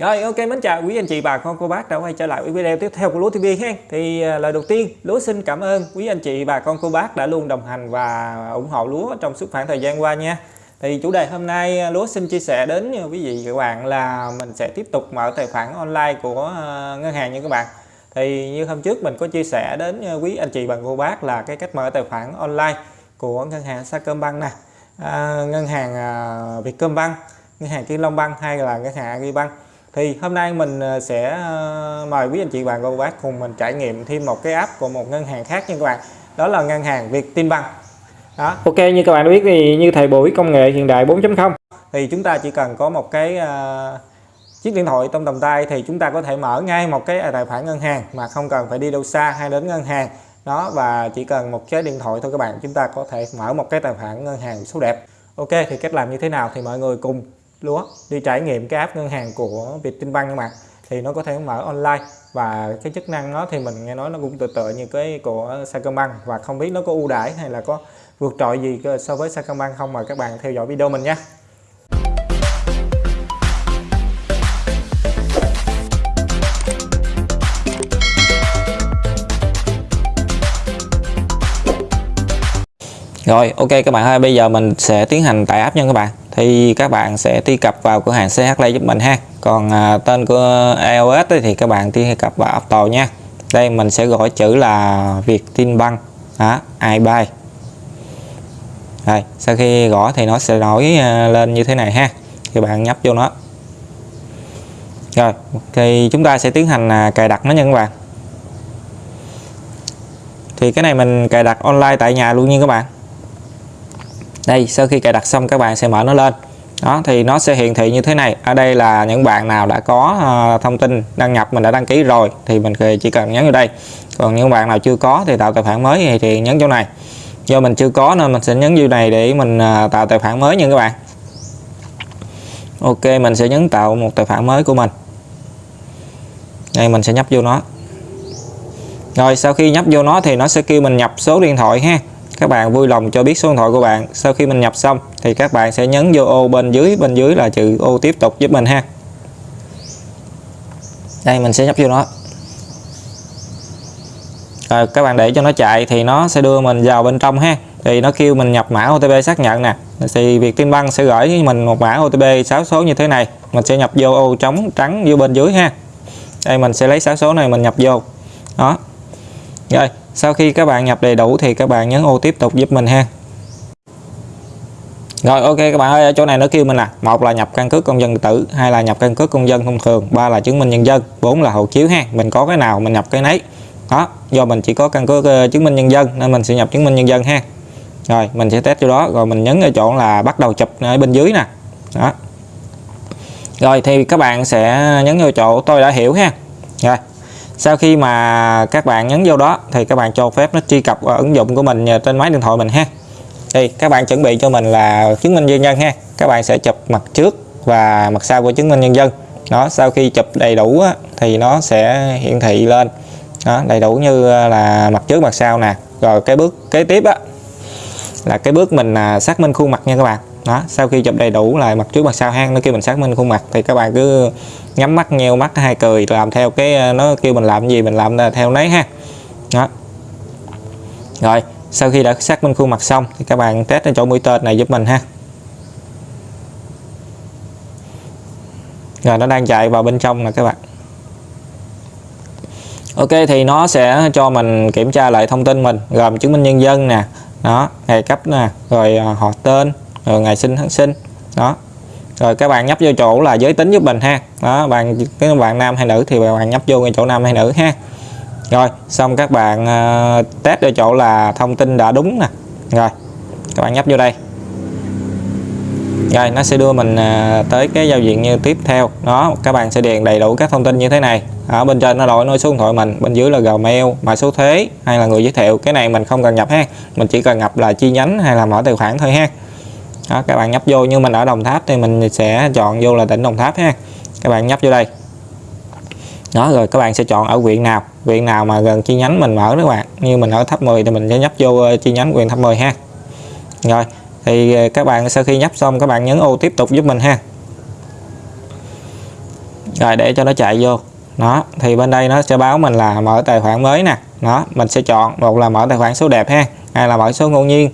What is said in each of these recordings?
Rồi ok mến chào quý anh chị bà con cô bác đã quay trở lại với video tiếp theo của Lúa TV ha. Thì à, lời đầu tiên Lúa xin cảm ơn quý anh chị bà con cô bác đã luôn đồng hành và ủng hộ Lúa trong suốt khoảng thời gian qua nha. Thì chủ đề hôm nay à, Lúa xin chia sẻ đến quý vị các bạn là mình sẽ tiếp tục mở tài khoản online của à, ngân hàng nha các bạn. Thì như hôm trước mình có chia sẻ đến quý anh chị bà cô bác là cái cách mở tài khoản online của ngân hàng Sacombank nè, à, ngân hàng Vietcombank, ngân hàng Kiên Long Bank hay là ngân hàng Agribank thì hôm nay mình ờ, sẽ ờ, mời quý anh chị bạn cô bác cùng mình trải nghiệm thêm một cái app của một ngân hàng khác nha các bạn. Đó là ngân hàng Vietinbank đó. Ok như các bạn đã biết thì như thời buổi công nghệ hiện đại 4.0 thì chúng ta chỉ cần có một cái uh, chiếc điện thoại trong tầm tay thì chúng ta có thể mở ngay một cái tài khoản ngân hàng mà không cần phải đi đâu xa hay đến ngân hàng. Đó và chỉ cần một cái điện thoại thôi các bạn chúng ta có thể mở một cái tài khoản ngân hàng số đẹp. Ok thì cách làm như thế nào thì mọi người cùng lúa, đi trải nghiệm cái app ngân hàng của Vietinbank các bạn. Thì nó có thể mở online và cái chức năng nó thì mình nghe nói nó cũng tự tự như cái của Sacombank. Và không biết nó có ưu đãi hay là có vượt trội gì so với Sacombank không? Mời các bạn theo dõi video mình nhé. Rồi, ok các bạn ơi, bây giờ mình sẽ tiến hành tải app nha các bạn thì các bạn sẽ truy cập vào cửa hàng CH Play giúp mình ha. Còn à, tên của iOS thì các bạn truy cập vào App Store nha. Đây mình sẽ gọi chữ là Việt Vietinbank. Đó, iBuy rồi sau khi gõ thì nó sẽ nổi à, lên như thế này ha. Thì bạn nhấp vô nó. Rồi thì chúng ta sẽ tiến hành à, cài đặt nó nha các bạn. Thì cái này mình cài đặt online tại nhà luôn nha các bạn đây sau khi cài đặt xong các bạn sẽ mở nó lên. Đó thì nó sẽ hiển thị như thế này. Ở đây là những bạn nào đã có uh, thông tin đăng nhập mình đã đăng ký rồi thì mình chỉ cần nhấn vào đây. Còn những bạn nào chưa có thì tạo tài khoản mới thì, thì nhấn chỗ này. Do mình chưa có nên mình sẽ nhấn vô này để mình uh, tạo tài khoản mới nha các bạn. Ok mình sẽ nhấn tạo một tài khoản mới của mình. Đây mình sẽ nhấp vô nó. Rồi sau khi nhấp vô nó thì nó sẽ kêu mình nhập số điện thoại ha các bạn vui lòng cho biết số điện thoại của bạn. Sau khi mình nhập xong, thì các bạn sẽ nhấn vô ô bên dưới. Bên dưới là chữ ô tiếp tục giúp mình ha. Đây, mình sẽ nhấp vô nó. Rồi, các bạn để cho nó chạy thì nó sẽ đưa mình vào bên trong ha. Thì nó kêu mình nhập mã OTP xác nhận nè. Thì việc tin băng sẽ gửi với mình một mã OTP 6 số như thế này. Mình sẽ nhập vô ô trống trắng vô bên dưới ha. Đây, mình sẽ lấy 6 số này mình nhập vô. Đó. Rồi sau khi các bạn nhập đầy đủ thì các bạn nhấn ô tiếp tục giúp mình ha. Rồi ok các bạn ơi ở chỗ này nó kêu mình là một là nhập căn cước công dân tử hai là nhập căn cước công dân thông thường ba là chứng minh nhân dân bốn là hộ chiếu ha mình có cái nào mình nhập cái nấy. Đó do mình chỉ có căn cước uh, chứng minh nhân dân nên mình sẽ nhập chứng minh nhân dân ha. Rồi mình sẽ test chỗ đó rồi mình nhấn ở chỗ là bắt đầu chụp ở bên dưới nè. Đó. Rồi thì các bạn sẽ nhấn vào chỗ tôi đã hiểu ha. Rồi sau khi mà các bạn nhấn vô đó thì các bạn cho phép nó truy cập vào ứng dụng của mình trên máy điện thoại mình ha. Thì các bạn chuẩn bị cho mình là chứng minh nhân dân ha. Các bạn sẽ chụp mặt trước và mặt sau của chứng minh nhân dân. Đó sau khi chụp đầy đủ á, thì nó sẽ hiển thị lên. Đó, đầy đủ như là mặt trước mặt sau nè. Rồi cái bước kế tiếp á là cái bước mình à, xác minh khuôn mặt nha các bạn đó, sau khi chụp đầy đủ lại mặt trước mặt sau hang, nó kêu mình xác minh khuôn mặt, thì các bạn cứ nhắm mắt, nheo mắt, hai cười, làm theo cái ờ, nó kêu mình làm gì mình làm theo nấy ha. Đó. Rồi, sau khi đã xác minh khuôn mặt xong thì các bạn test ở chỗ mũi tên này giúp mình ha. Rồi, nó đang chạy vào bên trong nè các bạn. Ok, thì nó sẽ cho mình kiểm tra lại thông tin mình, gồm chứng minh nhân dân nè, đó, ngày cấp nè, rồi ờ, họ tên rồi ngày sinh tháng sinh. Đó. Rồi các bạn nhấp vô chỗ là giới tính giúp mình ha. Đó bạn cái bạn nam hay nữ thì bạn nhấp vô ngay chỗ nam hay nữ ha. Rồi xong các bạn uh, test ở chỗ là thông tin đã đúng nè. Rồi các bạn nhấp vô đây. Rồi nó sẽ đưa mình uh, tới cái giao diện như tiếp theo. Đó các bạn sẽ điền đầy đủ các thông tin như thế này. Ở bên trên nó đổi nói số điện thoại mình. Bên dưới là gmail mã số thuế hay là người giới thiệu. Cái này mình không cần nhập ha. Mình chỉ cần nhập là chi nhánh hay là mở tài khoản thôi ha đó, các bạn nhấp vô, như mình ở Đồng Tháp thì mình sẽ chọn vô là tỉnh Đồng Tháp ha. Các bạn nhấp vô đây. Đó, rồi các bạn sẽ chọn ở huyện nào. Huyện nào mà gần chi nhánh mình mở đó các bạn. Như mình ở tháp 10 thì mình sẽ nhấp vô ờ, chi nhánh huyện tháp 10 ha. Rồi, thì ờ, các bạn sau khi nhấp xong, các bạn nhấn ô tiếp tục giúp mình ha. Rồi, để cho nó chạy vô. Đó, thì bên đây nó sẽ báo mình là mở tài khoản mới nè. Đó, mình sẽ chọn một là mở tài khoản số đẹp ha hay là mở số ngẫu nhiên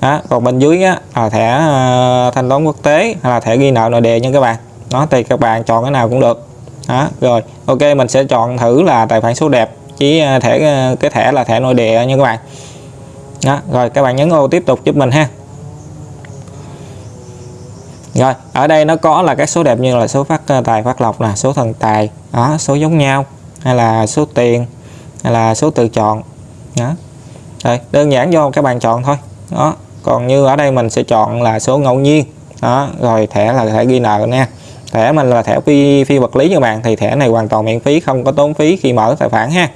đó còn bên dưới á, là thẻ uh, thanh toán quốc tế hay là thẻ ghi nợ nội địa nha các bạn. Nó thì các bạn chọn cái nào cũng được. Đó rồi ok mình sẽ chọn thử là tài khoản số đẹp chỉ ờ, thẻ ờ, cái thẻ là thẻ nội địa nha các bạn. Đó rồi các bạn nhấn ô tiếp tục giúp mình ha. Rồi ở đây nó có là các số đẹp như là số phát tài phát lộc là số thần tài đó số giống nhau hay là số tiền hay là số tự chọn. Đó rồi đơn giản do các bạn chọn thôi. Đó còn như ở đây mình sẽ chọn là số ngẫu nhiên. Đó rồi thẻ là thẻ ghi nợ nha. Thẻ mình là thẻ phi phi vật lý các bạn thì thẻ này hoàn toàn miễn phí không có tốn phí khi mở tài khoản ha.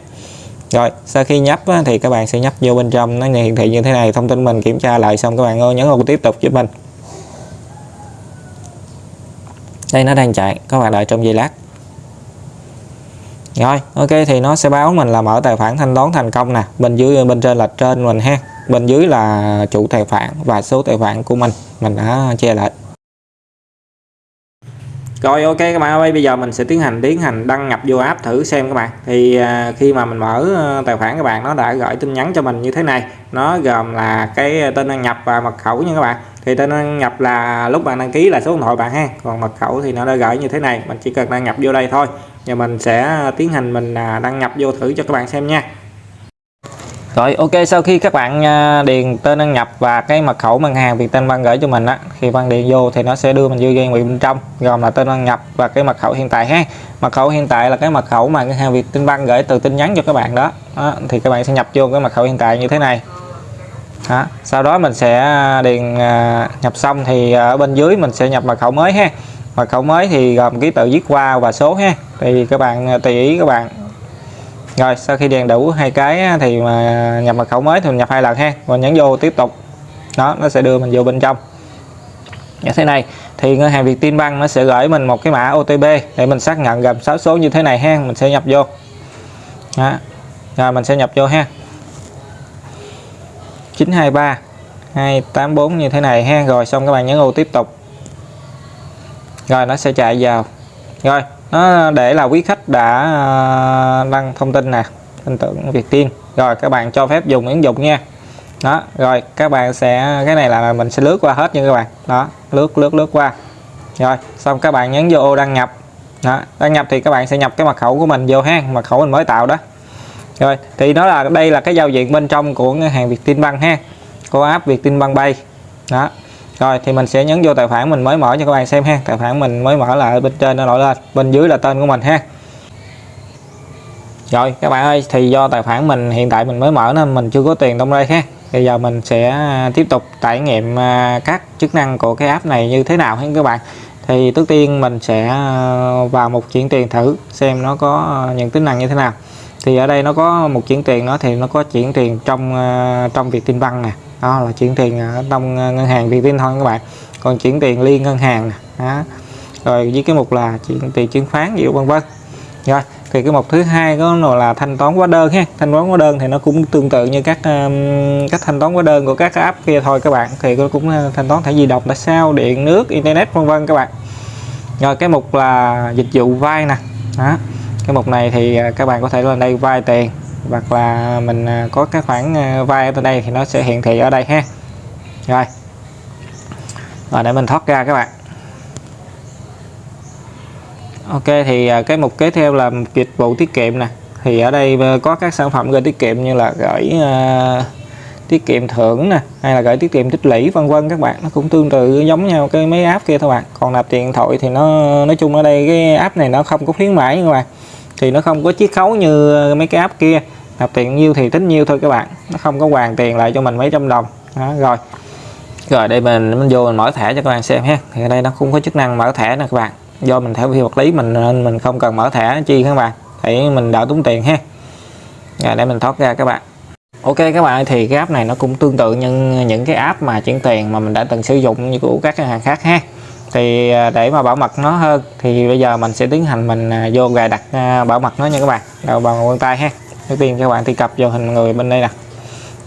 Rồi sau khi nhấp á, thì các bạn sẽ nhấp vô bên trong nó hiển thị như thế này thông tin mình kiểm tra lại xong các bạn ơi nhấn vào tiếp tục giúp mình. Đây nó đang chạy các bạn đợi trong giây lát. Rồi ok thì nó sẽ báo mình là mở tài khoản thanh toán thành công nè bên dưới bên trên là trên mình ha bên dưới là chủ tài khoản và số tài khoản của mình. Mình đã che lại. Rồi, ok các bạn ơi, bây giờ mình sẽ tiến hành tiến hành đăng nhập vô app thử xem các bạn. Thì à, khi mà mình mở ờ, tài khoản các bạn, nó đã gửi tin nhắn cho mình như thế này. Nó gồm là cái tên đăng nhập và mật khẩu nha các bạn. Thì tên đăng nhập là, lúc bạn đăng ký là số điện thoại bạn ha. Còn mật khẩu thì nó đã gửi như thế này. Mình chỉ cần đăng nhập vô đây thôi. Và mình sẽ tiến hành mình à, đăng nhập vô thử cho các bạn xem nha rồi ok sau khi các bạn à, điền tên đăng nhập và cái mật khẩu ngân hàng Vietinbank gửi cho mình á khi bạn điền vô thì nó sẽ đưa mình vô game bên trong gồm là tên đăng nhập và cái mật khẩu hiện tại ha. Mật khẩu hiện tại là cái mật khẩu mà ngân hàng Vietinbank gửi từ tin nhắn cho các bạn đó, đó thì các bạn sẽ nhập vô cái mật khẩu hiện tại như thế này. Đó. sau đó mình sẽ à, điền à, nhập xong thì ở bên dưới mình sẽ nhập mật khẩu mới ha. Mật khẩu mới thì gồm ký tự viết qua và số ha. Thì các bạn tùy ý các bạn rồi, sau khi điền đủ hai cái thì mà nhập mật khẩu mới thì mình nhập hai lần ha. Và nhấn vô tiếp tục. Đó, nó sẽ đưa mình vô bên trong. Như thế này, thì ngân hàng Vietinbank nó sẽ gửi mình một cái mã OTP để mình xác nhận gồm 6 số như thế này ha. Mình sẽ nhập vô. Đó. rồi mình sẽ nhập vô ha. 923 284 như thế này ha. Rồi, xong các bạn nhấn ô tiếp tục. Rồi, nó sẽ chạy vào. Rồi nó để là quý khách đã à, đăng thông tin nè, tin tưởng Việt Tiên. Rồi, các bạn cho phép dùng ứng dụng nha. Đó, rồi, các bạn sẽ, cái này là mình sẽ lướt qua hết nha các bạn. Đó, lướt lướt lướt qua. Rồi, xong các bạn nhấn vô ô đăng nhập. Đó, đăng nhập thì các bạn sẽ nhập cái mật khẩu của mình vô ha, mật khẩu mình mới tạo đó. Rồi, thì nó là, đây là cái giao diện bên trong của ngân hàng Vietinbank ha, của app Vietinbank Pay đó rồi, thì mình sẽ nhấn vô tài khoản mình mới mở cho các bạn xem ha. Tài khoản mình mới mở là bên trên nó nổi lên. Bên dưới là tên của mình ha. Rồi, các bạn ơi, thì do tài khoản mình hiện tại mình mới mở nên mình chưa có tiền trong đây ha. Bây giờ mình sẽ à, tiếp tục trải nghiệm à, các chức năng của cái app này như thế nào ha các bạn. Thì trước tiên mình sẽ à, vào một chuyển tiền thử xem nó có những tính năng như thế nào. Thì ở đây nó có một chuyển tiền nó thì nó có chuyển tiền trong trong việc tin văn nè đó là chuyển tiền ở trong à, ngân hàng Vietin thôi các bạn. Còn chuyển tiền liên ngân hàng đó. rồi với cái mục là chuyển tiền chứng khoán gì vân vân. Rồi thì cái mục thứ hai có là thanh toán hóa đơn ha. Thanh toán hóa đơn thì nó cũng tương tự như các um, các thanh toán hóa đơn của các app kia thôi các bạn. Thì nó cũng à, thanh toán thẻ di động tại sao điện nước internet vân vân các bạn. Rồi cái mục là dịch vụ vay nè đó. Cái mục này thì các bạn có thể lên đây vay tiền hoặc là mình à, có cái khoản à, vay ở đây thì nó sẽ hiển thị ở đây ha. Rồi. Và để mình thoát ra các bạn. Ok thì à, cái mục kế theo là dịch vụ tiết kiệm nè. Thì ở đây có các sản phẩm gửi tiết kiệm như là gửi uh, tiết kiệm thưởng nè hay là gửi tiết kiệm tích lũy vân vân các bạn. Nó cũng tương tự giống nhau cái mấy app kia thôi bạn. Còn nạp tiền thoại thì nó nói chung ở đây cái app này nó không có khuyến mãi các bạn. Thì nó không có chiết khấu như mấy cái app kia nạp tiền nhiêu thì tính nhiêu thôi các bạn. Nó không có hoàn tiền lại cho mình mấy trăm đồng. Đó, rồi. Rồi đây mình mình vô mình mở thẻ cho các bạn xem ha. Thì ở đây nó cũng có chức năng mở thẻ nè các bạn. Do mình theo phi vật lý mình nên mình không cần mở thẻ chi các bạn. Thì mình đỡ tốn tiền ha. Rồi để mình thoát ra các bạn. Ok các bạn thì cái app này nó cũng tương tự như những cái app mà chuyển tiền mà mình đã từng sử dụng như của các ngân hàng khác ha. Thì à, để mà bảo mật nó hơn thì bây giờ mình sẽ tiến hành mình à, vô gài đặt à, bảo mật nó nha các bạn. Đầu bằng vân tay ha đầu tiên các bạn truy cập vào hình người bên đây nè.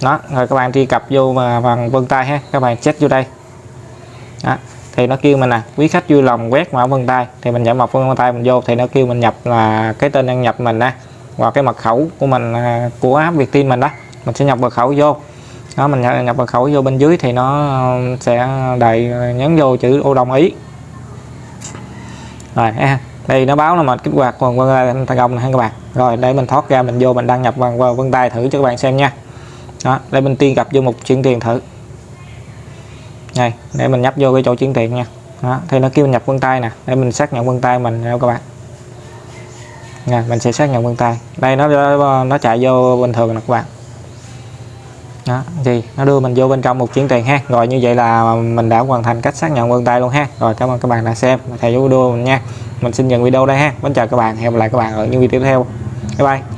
Đó rồi các bạn truy cập vô mà bằng vân tay ha các bạn check vô đây. Đó. thì nó kêu mình nè quý khách vui lòng quét mã vân tay. Thì mình nhập mật vân tay mình vô thì nó kêu mình nhập là cái tên đăng nhập mình nè và cái mật khẩu của mình à, của app Vietin mình đó. Mình sẽ nhập mật khẩu vô. Đó mình nhập, nhập mật khẩu vô bên dưới thì nó sẽ đầy nhấn vô chữ ô đồng ý. Rồi ha đây nó báo là mình kích hoạt. Vâng, vâng, Còn vân tay thành công này các bạn. Rồi đây mình thoát ra mình vô mình đăng nhập bằng vân tay thử cho các bạn xem nha. Đó đây mình tiên gặp vô một chuyển tiền thử. Này để mình nhấp vô cái chỗ chuyển tiền nha. Đó, thì nó kêu nhập vân tay nè. Để mình xác nhận vân tay mình nha các bạn. Nè mình sẽ xác nhận vân tay. Đây nó nó chạy vô bình thường nè các bạn đó, thì nó đưa mình vô bên trong một chuyển tiền ha. Rồi như vậy là mình đã hoàn thành cách xác nhận vân tay luôn ha. Rồi cảm ơn các bạn đã xem thầy video mình nha. Mình xin dừng video đây ha. Mến chào các bạn, hẹn gặp lại các bạn ở những video tiếp theo. Bye bye.